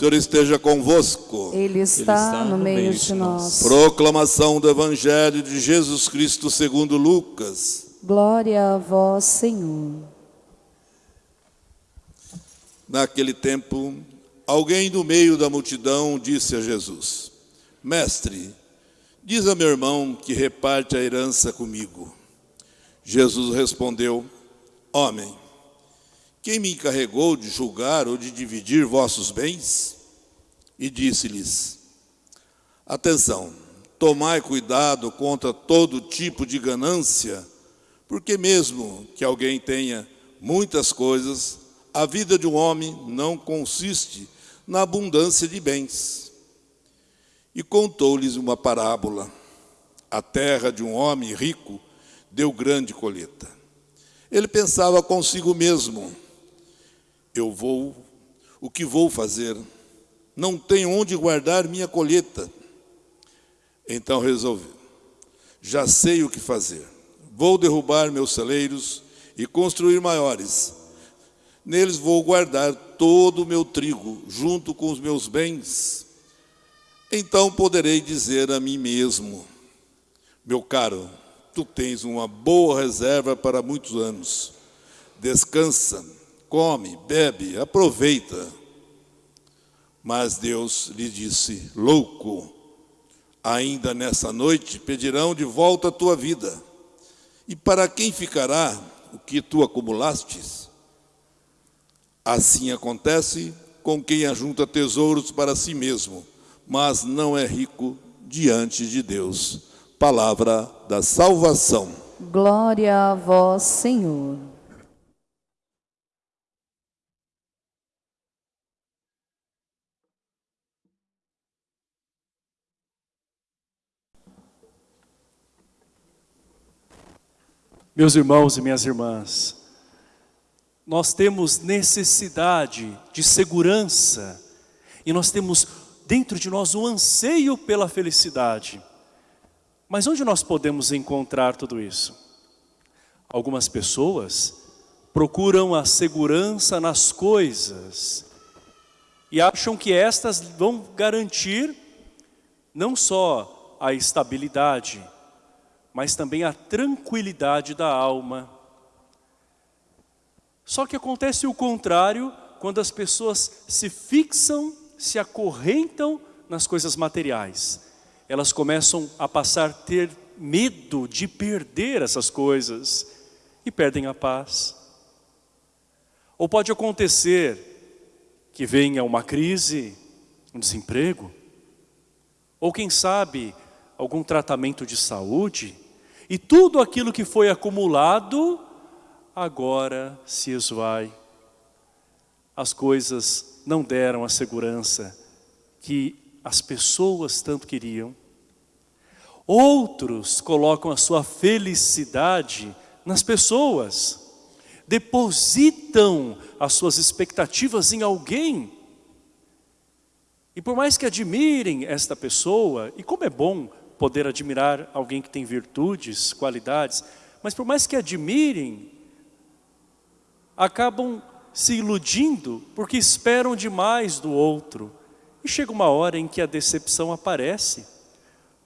Senhor esteja convosco. Ele está, no, meio, de nós. Proclamação do Evangelho de Jesus Cristo segundo Lucas. Glória a vós, Senhor. Naquele tempo, alguém do meio da multidão disse a Jesus: Mestre, diz a meu irmão que reparte a herança comigo. Jesus respondeu: Homem, quem me encarregou de julgar ou de dividir vossos bens? E disse-lhes: Atenção, tomai cuidado contra todo tipo de ganância, porque mesmo que alguém tenha muitas coisas, a vida de um homem não consiste na abundância de bens. E contou-lhes uma parábola. A terra de um homem rico deu grande colheita. Ele pensava consigo mesmo: eu vou, o que vou fazer? Não tenho onde guardar minha colheita. Então resolvi, já sei o que fazer. Vou derrubar meus celeiros e construir maiores. Neles vou guardar todo o meu trigo, junto com os meus bens. Então poderei dizer a mim mesmo, meu caro, tu tens uma boa reserva para muitos anos. Descansa, come, bebe, aproveita. Mas Deus lhe disse, louco, ainda nessa noite pedirão de volta a tua vida. E para quem ficará o que tu acumulastes? Assim acontece com quem ajunta tesouros para si mesmo, mas não é rico diante de Deus. Palavra da salvação. Glória a vós, Senhor. Meus irmãos e minhas irmãs, nós temos necessidade de segurança e nós temos dentro de nós um anseio pela felicidade. Mas onde nós podemos encontrar tudo isso? Algumas pessoas procuram a segurança nas coisas e acham que estas vão garantir não só a estabilidade, mas também a tranquilidade da alma. Só que acontece o contrário quando as pessoas se fixam, se acorrentam nas coisas materiais. Elas começam a passar a ter medo de perder essas coisas e perdem a paz. Ou pode acontecer que venha uma crise, um desemprego, ou quem sabe algum tratamento de saúde, e tudo aquilo que foi acumulado, agora se esvai. As coisas não deram a segurança que as pessoas tanto queriam. Outros colocam a sua felicidade nas pessoas, depositam as suas expectativas em alguém. E por mais que admirem esta pessoa, e como é bom poder admirar alguém que tem virtudes, qualidades, mas por mais que admirem, acabam se iludindo porque esperam demais do outro. E chega uma hora em que a decepção aparece,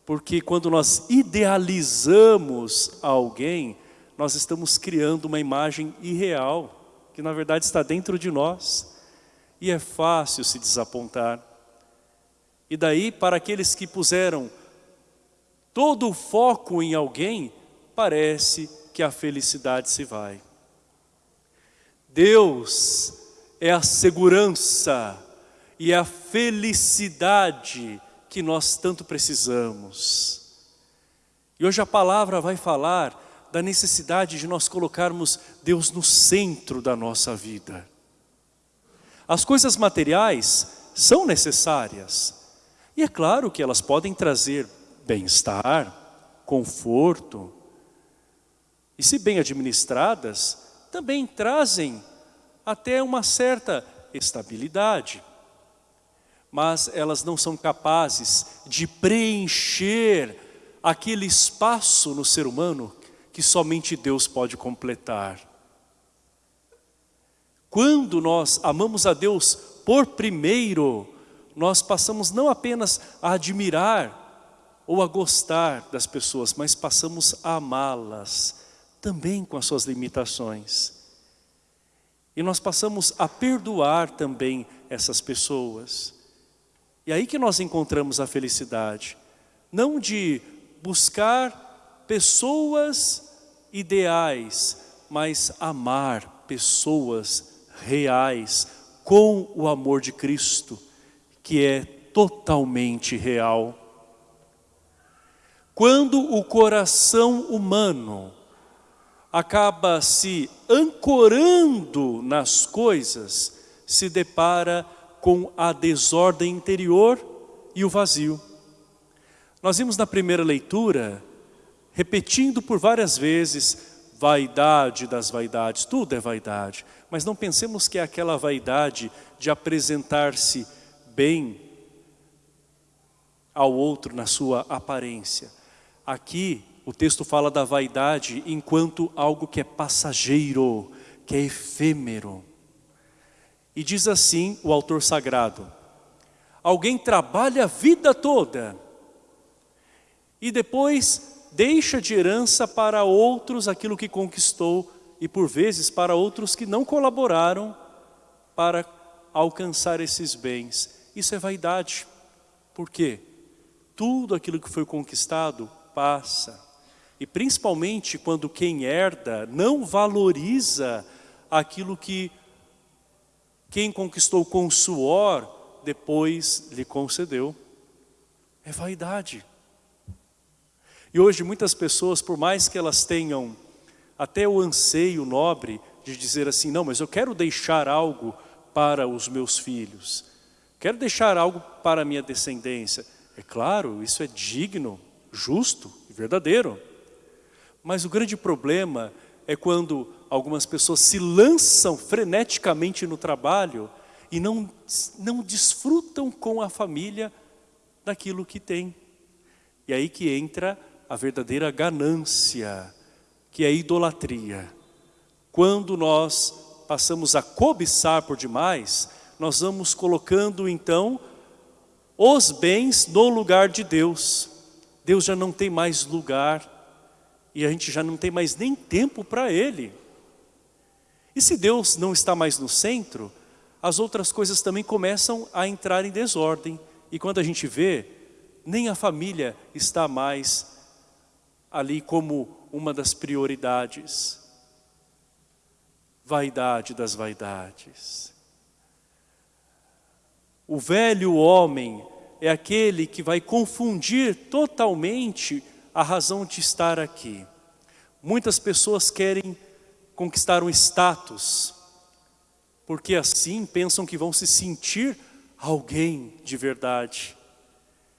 porque quando nós idealizamos alguém, nós estamos criando uma imagem irreal, que na verdade está dentro de nós. E é fácil se desapontar. E daí, para aqueles que puseram todo o foco em alguém, parece que a felicidade se vai. Deus é a segurança e a felicidade que nós tanto precisamos. E hoje a palavra vai falar da necessidade de nós colocarmos Deus no centro da nossa vida. As coisas materiais são necessárias. E é claro que elas podem trazer bem-estar, conforto. E se bem administradas, também trazem até uma certa estabilidade. Mas elas não são capazes de preencher aquele espaço no ser humano que somente Deus pode completar. Quando nós amamos a Deus por primeiro, nós passamos não apenas a admirar ou a gostar das pessoas, mas passamos a amá-las, também com as suas limitações. E nós passamos a perdoar também essas pessoas. E aí que nós encontramos a felicidade. Não de buscar pessoas ideais, mas amar pessoas reais com o amor de Cristo, que é totalmente real. Quando o coração humano acaba se ancorando nas coisas, se depara com a desordem interior e o vazio. Nós vimos na primeira leitura, repetindo por várias vezes, vaidade das vaidades, tudo é vaidade. Mas não pensemos que é aquela vaidade de apresentar-se bem ao outro na sua aparência. Aqui o texto fala da vaidade enquanto algo que é passageiro, que é efêmero. E diz assim o autor sagrado, alguém trabalha a vida toda e depois deixa de herança para outros aquilo que conquistou e por vezes para outros que não colaboraram para alcançar esses bens. Isso é vaidade. Por quê? Tudo aquilo que foi conquistado passa. E principalmente quando quem herda não valoriza aquilo que quem conquistou com suor, depois lhe concedeu. É vaidade. E hoje muitas pessoas, por mais que elas tenham até o anseio nobre de dizer assim, não, mas eu quero deixar algo para os meus filhos, quero deixar algo para a minha descendência. É claro, isso é digno, justo e verdadeiro. Mas o grande problema é quando algumas pessoas se lançam freneticamente no trabalho e não, não desfrutam com a família daquilo que tem. E aí que entra a verdadeira ganância, que é a idolatria. Quando nós passamos a cobiçar por demais, nós vamos colocando então os bens no lugar de Deus. Deus já não tem mais lugar e a gente já não tem mais nem tempo para Ele. E se Deus não está mais no centro, as outras coisas também começam a entrar em desordem. E quando a gente vê, nem a família está mais ali como uma das prioridades. Vaidade das vaidades. O velho homem é aquele que vai confundir totalmente a razão de estar aqui. Muitas pessoas querem conquistar um status, porque assim pensam que vão se sentir alguém de verdade.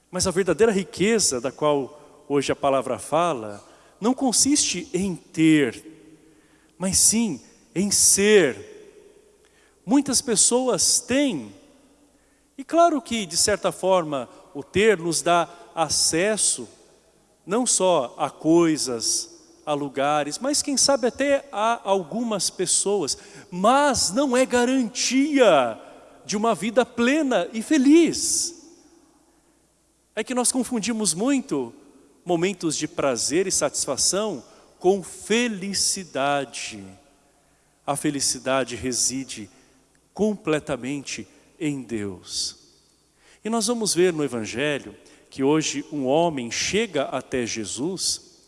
Mas a verdadeira riqueza da qual hoje a palavra fala, não consiste em ter, mas sim em ser. Muitas pessoas têm, e claro que, de certa forma, o ter nos dá acesso não só a coisas, a lugares, mas quem sabe até a algumas pessoas, mas não é garantia de uma vida plena e feliz. É que nós confundimos muito momentos de prazer e satisfação com felicidade. A felicidade reside completamente em Deus. E nós vamos ver no Evangelho que hoje um homem chega até Jesus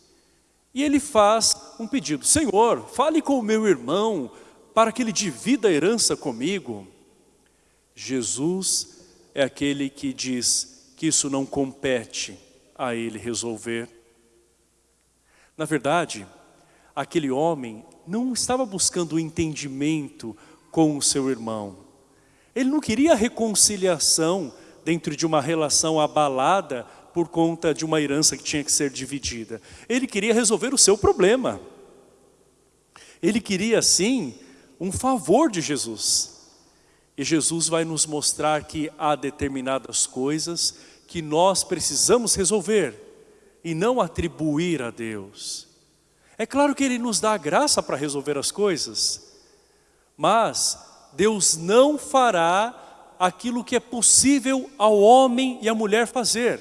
e ele faz um pedido. Senhor, fale com o meu irmão para que ele divida a herança comigo. Jesus é aquele que diz que isso não compete a ele resolver. Na verdade, aquele homem não estava buscando o entendimento com o seu irmão. Ele não queria reconciliação dentro de uma relação abalada por conta de uma herança que tinha que ser dividida. Ele queria resolver o seu problema. Ele queria, sim, um favor de Jesus. E Jesus vai nos mostrar que há determinadas coisas que nós precisamos resolver e não atribuir a Deus. É claro que Ele nos dá a graça para resolver as coisas, mas Deus não fará aquilo que é possível ao homem e à mulher fazer.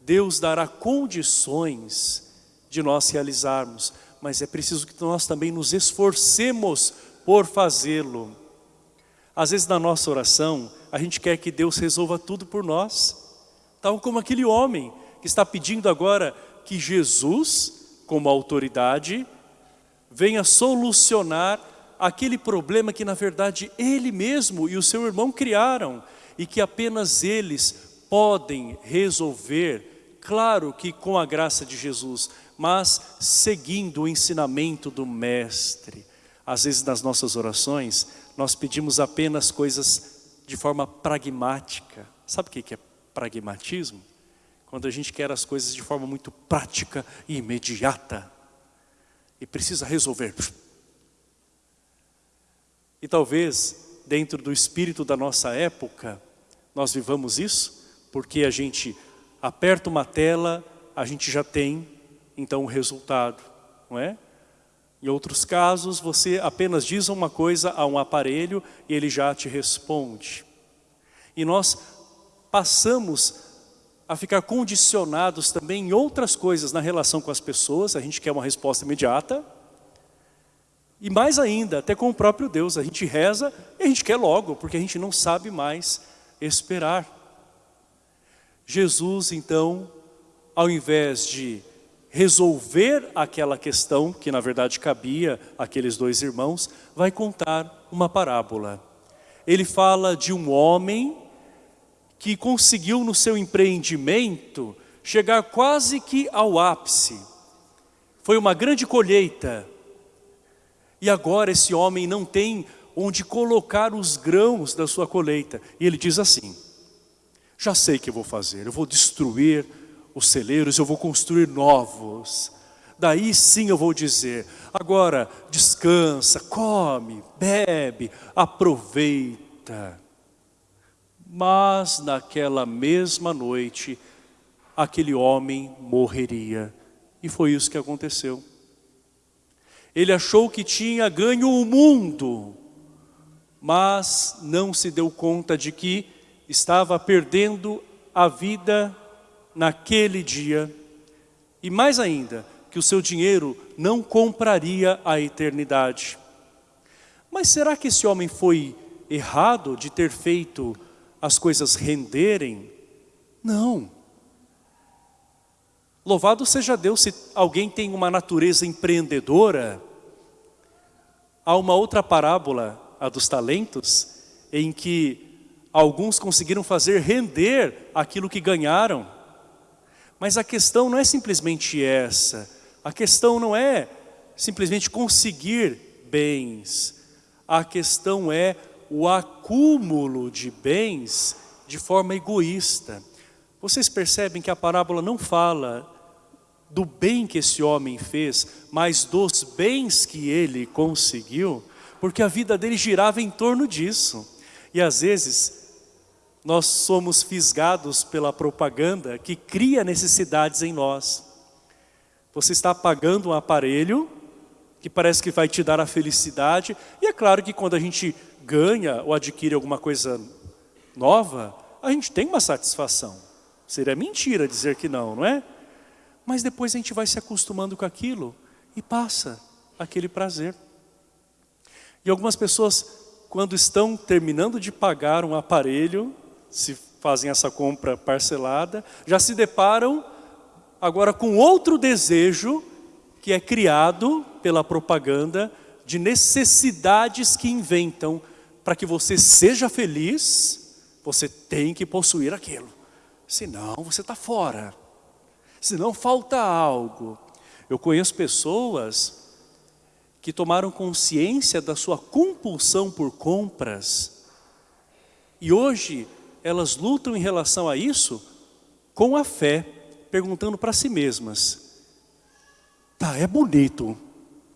Deus dará condições de nós realizarmos, mas é preciso que nós também nos esforcemos por fazê-lo. Às vezes na nossa oração, a gente quer que Deus resolva tudo por nós, tal como aquele homem que está pedindo agora que Jesus, como autoridade, venha solucionar aquele problema que na verdade ele mesmo e o seu irmão criaram e que apenas eles podem resolver, claro que com a graça de Jesus, mas seguindo o ensinamento do Mestre. Às vezes nas nossas orações, nós pedimos apenas coisas de forma pragmática. Sabe o que é pragmatismo? Quando a gente quer as coisas de forma muito prática e imediata. E precisa resolver. E talvez, dentro do espírito da nossa época, nós vivamos isso, porque a gente aperta uma tela, a gente já tem, então, o resultado, não é? Em outros casos, você apenas diz uma coisa a um aparelho e ele já te responde. E nós passamos a ficar condicionados também em outras coisas na relação com as pessoas, a gente quer uma resposta imediata, e mais ainda, até com o próprio Deus, a gente reza e a gente quer logo, porque a gente não sabe mais esperar. Jesus, então, ao invés de resolver aquela questão, que na verdade cabia àqueles dois irmãos, vai contar uma parábola. Ele fala de um homem que conseguiu no seu empreendimento chegar quase que ao ápice. Foi uma grande colheita, e agora esse homem não tem onde colocar os grãos da sua colheita. E ele diz assim, já sei o que eu vou fazer, eu vou destruir os celeiros, eu vou construir novos. Daí sim eu vou dizer, agora descansa, come, bebe, aproveita. Mas naquela mesma noite, aquele homem morreria. E foi isso que aconteceu. Ele achou que tinha ganho o mundo, mas não se deu conta de que estava perdendo a vida naquele dia. E mais ainda, que o seu dinheiro não compraria a eternidade. Mas será que esse homem foi errado de ter feito as coisas renderem? Não. Louvado seja Deus se alguém tem uma natureza empreendedora. Há uma outra parábola, a dos talentos, em que alguns conseguiram fazer render aquilo que ganharam. Mas a questão não é simplesmente essa. A questão não é simplesmente conseguir bens. A questão é o acúmulo de bens de forma egoísta. Vocês percebem que a parábola não fala do bem que esse homem fez, mas dos bens que ele conseguiu, porque a vida dele girava em torno disso. E às vezes nós somos fisgados pela propaganda que cria necessidades em nós. Você está pagando um aparelho que parece que vai te dar a felicidade, e é claro que quando a gente ganha ou adquire alguma coisa nova, a gente tem uma satisfação. Seria mentira dizer que não, não é? Mas depois a gente vai se acostumando com aquilo e passa aquele prazer. E algumas pessoas, quando estão terminando de pagar um aparelho, se fazem essa compra parcelada, já se deparam agora com outro desejo que é criado pela propaganda de necessidades que inventam para que você seja feliz, você tem que possuir aquilo. Senão você está fora senão falta algo. Eu conheço pessoas que tomaram consciência da sua compulsão por compras e hoje elas lutam em relação a isso com a fé, perguntando para si mesmas, tá, é bonito,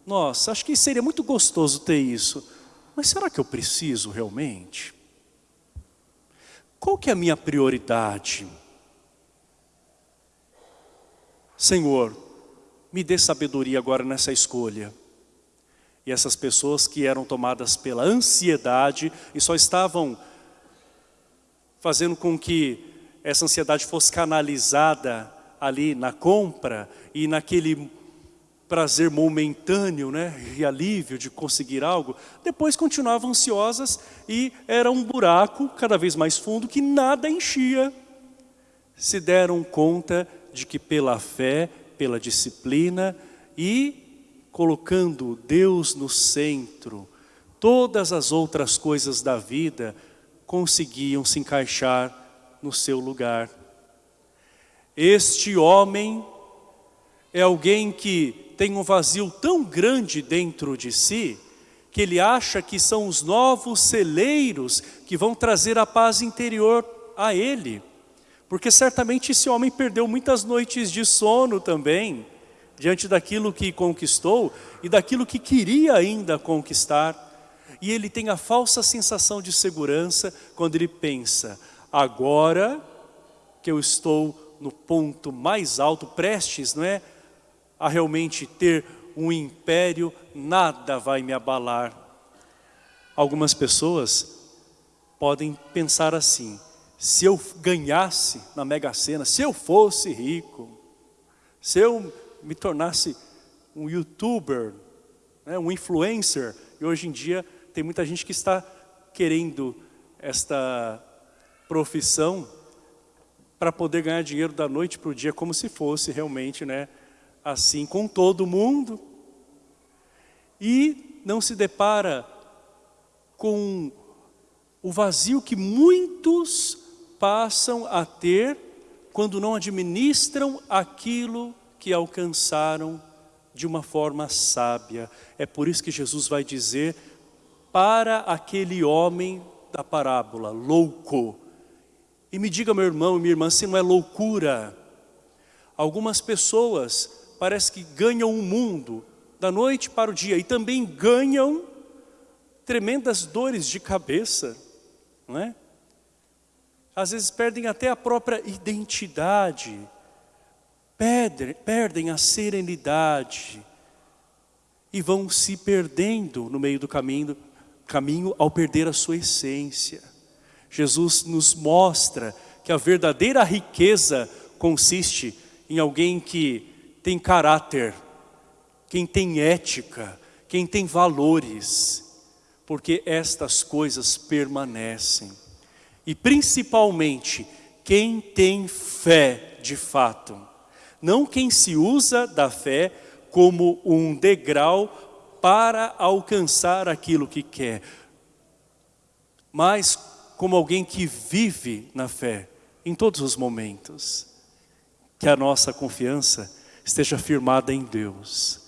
nossa, acho que seria muito gostoso ter isso, mas será que eu preciso realmente? Qual que é a minha prioridade? Senhor, me dê sabedoria agora nessa escolha. E essas pessoas que eram tomadas pela ansiedade e só estavam fazendo com que essa ansiedade fosse canalizada ali na compra e naquele prazer momentâneo, né, e alívio de conseguir algo, depois continuavam ansiosas e era um buraco cada vez mais fundo que nada enchia. Se deram conta de que pela fé, pela disciplina e colocando Deus no centro, todas as outras coisas da vida conseguiam se encaixar no seu lugar. Este homem é alguém que tem um vazio tão grande dentro de si, que ele acha que são os novos celeiros que vão trazer a paz interior a ele. Porque certamente esse homem perdeu muitas noites de sono também, diante daquilo que conquistou e daquilo que queria ainda conquistar. E ele tem a falsa sensação de segurança quando ele pensa, agora que eu estou no ponto mais alto, prestes, não é? A realmente ter um império, nada vai me abalar. Algumas pessoas podem pensar assim, se eu ganhasse na Mega Sena, se eu fosse rico, se eu me tornasse um youtuber, né, um influencer, e hoje em dia tem muita gente que está querendo esta profissão para poder ganhar dinheiro da noite para o dia, como se fosse realmente né, assim com todo mundo. E não se depara com o vazio que muitos passam a ter quando não administram aquilo que alcançaram de uma forma sábia. É por isso que Jesus vai dizer para aquele homem da parábola, louco. E me diga, meu irmão e minha irmã, se não é loucura. Algumas pessoas parece que ganham o mundo da noite para o dia e também ganham tremendas dores de cabeça, não é? Às vezes perdem até a própria identidade, perdem, a serenidade e vão se perdendo no meio do caminho, caminho ao perder a sua essência. Jesus nos mostra que a verdadeira riqueza consiste em alguém que tem caráter, quem tem ética, quem tem valores, porque estas coisas permanecem e principalmente quem tem fé de fato. Não quem se usa da fé como um degrau para alcançar aquilo que quer, mas como alguém que vive na fé em todos os momentos. Que a nossa confiança esteja firmada em Deus.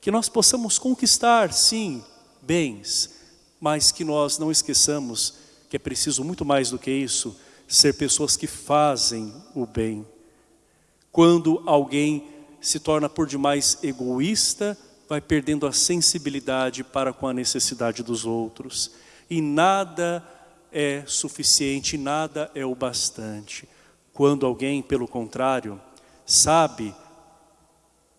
Que nós possamos conquistar, sim, bens, mas que nós não esqueçamos que é preciso muito mais do que isso, ser pessoas que fazem o bem. Quando alguém se torna por demais egoísta, vai perdendo a sensibilidade para com a necessidade dos outros. E nada é suficiente, nada é o bastante. Quando alguém, pelo contrário, sabe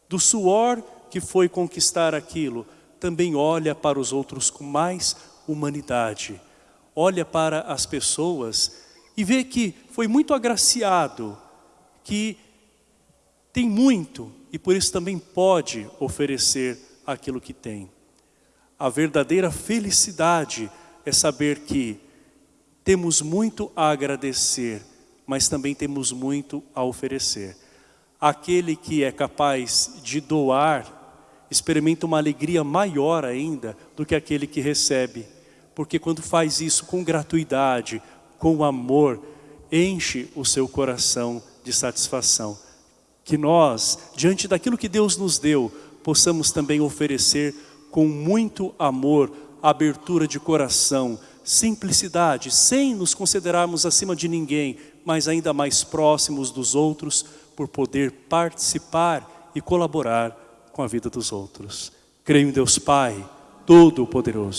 do suor que foi conquistar aquilo, também olha para os outros com mais humanidade olha para as pessoas e vê que foi muito agraciado, que tem muito e por isso também pode oferecer aquilo que tem. A verdadeira felicidade é saber que temos muito a agradecer, mas também temos muito a oferecer. Aquele que é capaz de doar, experimenta uma alegria maior ainda do que aquele que recebe porque quando faz isso com gratuidade, com amor, enche o seu coração de satisfação. Que nós, diante daquilo que Deus nos deu, possamos também oferecer com muito amor, abertura de coração, simplicidade, sem nos considerarmos acima de ninguém, mas ainda mais próximos dos outros, por poder participar e colaborar com a vida dos outros. Creio em Deus Pai, Todo-Poderoso.